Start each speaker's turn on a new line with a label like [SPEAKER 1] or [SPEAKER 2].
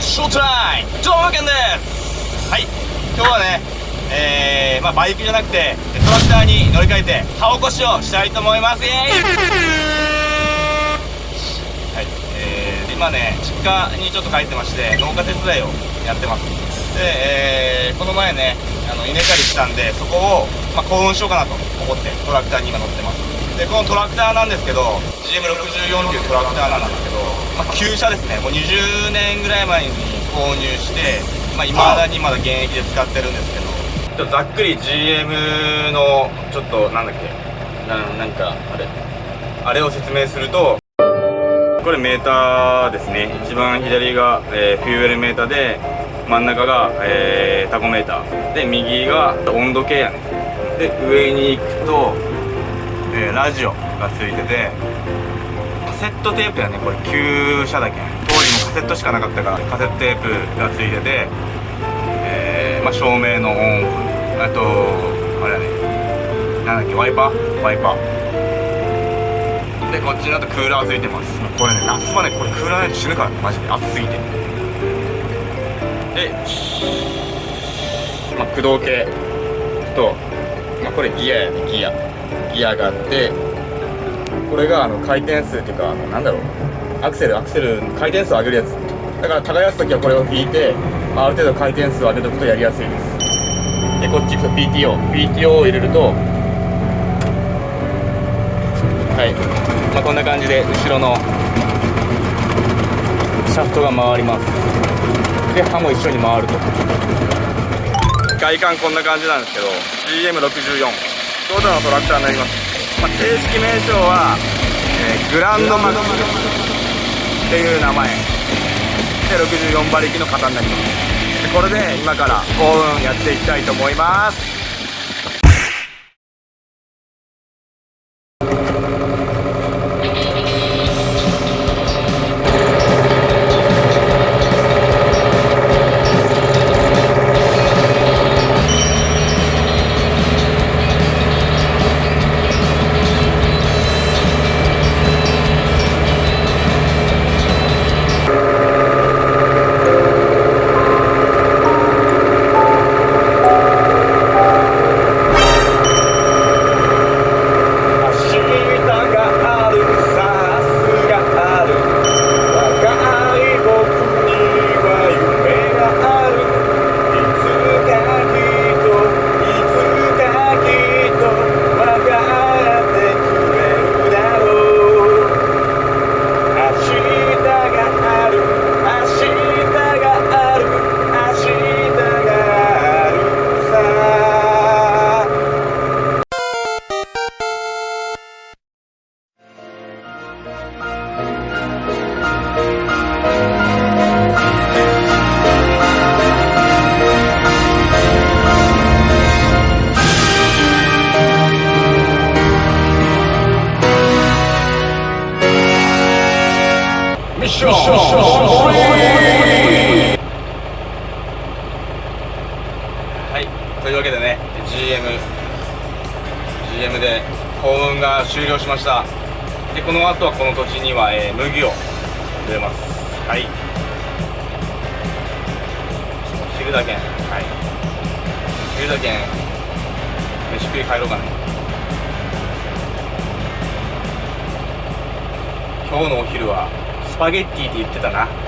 [SPEAKER 1] ショータイムドラゴンです。はい。今日はねえー、まあバイクじゃなくてトラクターに乗り換えて葉起こしをしたいと思います。イエーイ。はい。えー、今ね実家にちょっと帰ってまして農家手伝いをやってます。で、えー、この前ねあの稲刈りしたんでそこを、まあ、幸運しようかなと思ってトラクターに今乗ってます。でこのトラクターなんですけど GM64 っていうトラクターなんですけど、まあ、旧車ですね。もう20年ぐらい前に購入してまあ、未だにまだ現役で使ってるんですけど。ちょっとざっくり GM のちょっとなんだっけ？ななんかあれ。あれを説明するとこれメーターですね。一番左が、えー、フューエルメーターで真ん中が、えー、タコメーター。で右が温度計やね。で上に行くとえー、ラジオがついててセットテープやね。これ旧車だけ。当時もカセットしかなかったからカセットテープがついてて、えー、まあ、照明のオンオフ。あとあれやね。なんだっけワイパー？ワイパー。でこっちにあとクーラーついてます。これね夏場ねこれクーラーないと死ぬからマジで。暑すぎて。で、まあ、駆動系。と、まあ、これギアやね。ギア。ギアがあってこれがあの回転数っていうかあのなんだろう。アクセルアクセル回転数を上げるやつ。だから耕す時はこれを引いて、あ、る程度回転数を上げておくとやりやすいです。でこっち行くと PTO PTO を入れるとはい。まあ、こんな感じで後ろのシャフトが回ります。で刃も一緒に回ると。外観こんな感じなんですけど GM64 トヨタのトラクターになります、まあ、正式名称は、えー、グランドマックスっていう名前。で64馬力の型になります。これで今から幸運やっていきたいと思います。はいというわけでね GM GM で幸運が終了しました。でこの後はこの土地には、えー、麦を植えます。はい。昼だけん。はい。昼だけん飯食い帰ろうかね。今日のお昼はスパゲッティって言ってたな。